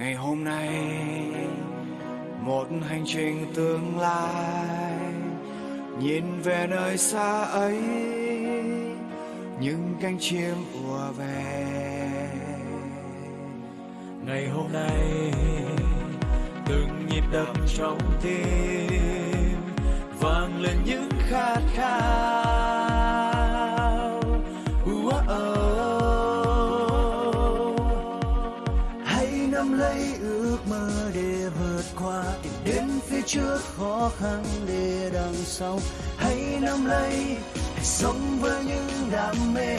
ngày hôm nay, một hành trình tương lai, nhìn về nơi xa ấy, những cánh chim ùa về. Ngày hôm nay, từng nhịp đập trong tim, vang lên những khát khao. Ước mơ để vượt qua, tìm đến phía trước khó khăn để đằng sau. Hãy nắm lấy hãy sống với những đam mê.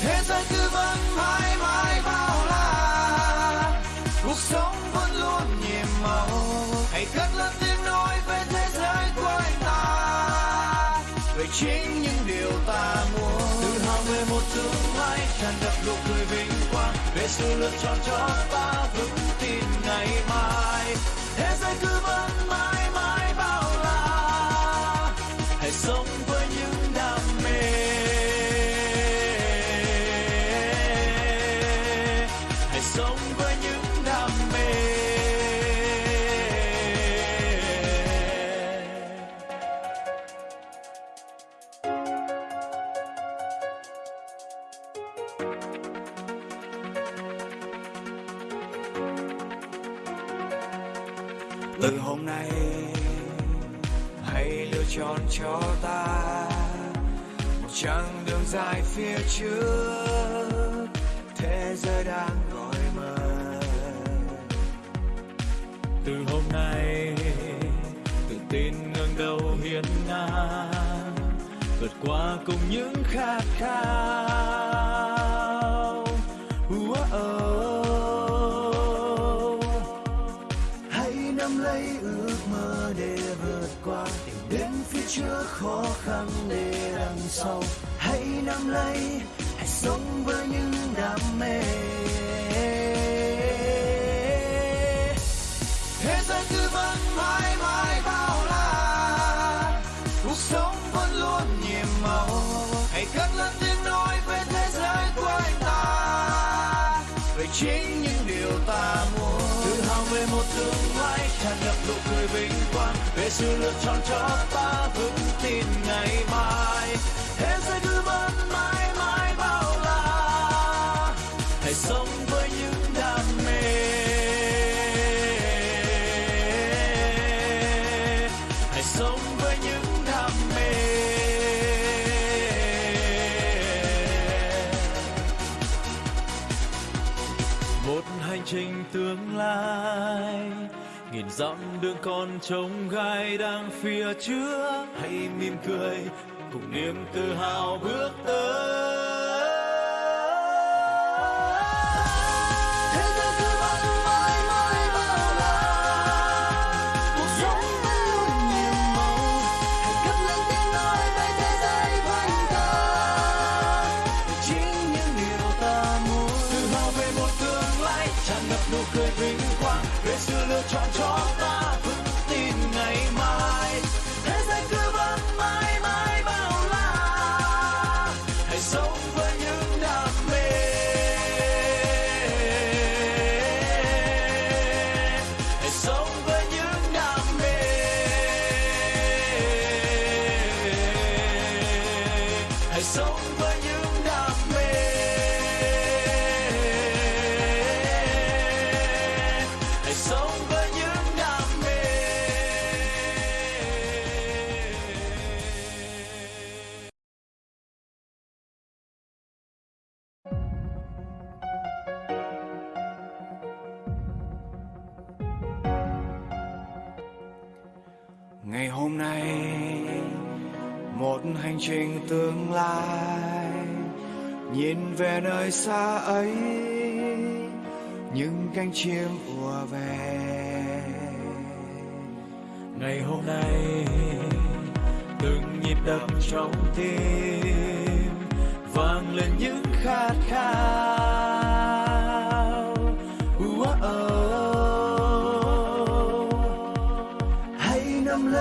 Thế giới cứ vẫn mãi mãi bao la, cuộc sống vẫn luôn nhiệm màu. Hãy cất lên tiếng nói về thế giới của anh ta, về chính những điều ta muốn về một tương lai tràn ngập nụ cười vinh quang. Về sự lựa chọn cho ta vững tin ngày mai. Thế giới cứ vẫn mãi mãi bao la. Hãy sống với những đam mê. Hãy sống với những đam mê. Từ hôm nay, hãy lựa chọn cho ta một chặng đường dài phía trước. Thế giới đang gọi mời từ hôm nay, tự tin ngẩng đầu hiên ngang, vượt qua cùng những khát khao. Nắm lấy ước mơ để vượt qua. Tìm đến phía trước khó khăn để đằng sau. Hãy nắm lấy, hãy sống với những đam mê. Thế giới cứ vẫn mãi mãi bao la. Cuộc sống vẫn luôn nhiệm màu. Hãy cất lên tiếng nói về thế giới của anh ta. Về chính những điều ta muốn. Tự hào về một tương lai ngập vinh quang, về sự lựa chọn cho ta vững tin ngày mai. Thế giới cứ vẫn mãi mãi bao la, hãy sống với những đam mê. Hãy sống với những đam mê. Một hành trình tương lai nghìn dặm đường còn trông gai đang phía trước. Hãy mỉm cười, cùng niềm tự hào bước tới. Ngày hôm nay, một hành trình tương lai, nhìn về nơi xa ấy, những cánh chim ùa về. Ngày hôm nay, từng nhịp đập trong tim, vang lên những khát khao.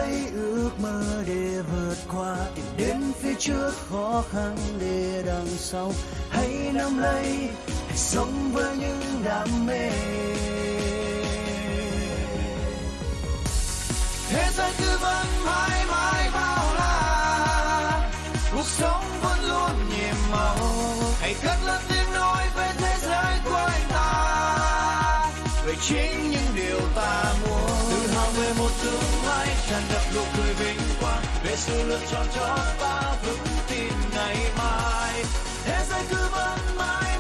Lấy ước mơ để vượt qua, tìm đến phía trước khó khăn để đằng sau. Hãy nắm lấy hãy sống với những đam mê. Thế giới cứ vẫn mãi mãi bao la, cuộc sống vẫn luôn nhiệm màu. Hãy cất lên tiếng nói về thế giới của anh ta, về chính những điều ta muốn. Tự hào về một tương lai tràn ngập nụ cười vinh quang về sự lựa chọn cho ta vững tin ngày mai. Thế giới cứ vẫn mãi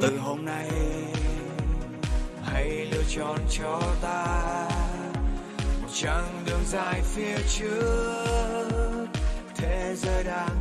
từ hôm nay, hãy lựa chọn cho ta một chặng đường dài phía trước. Thế giới đang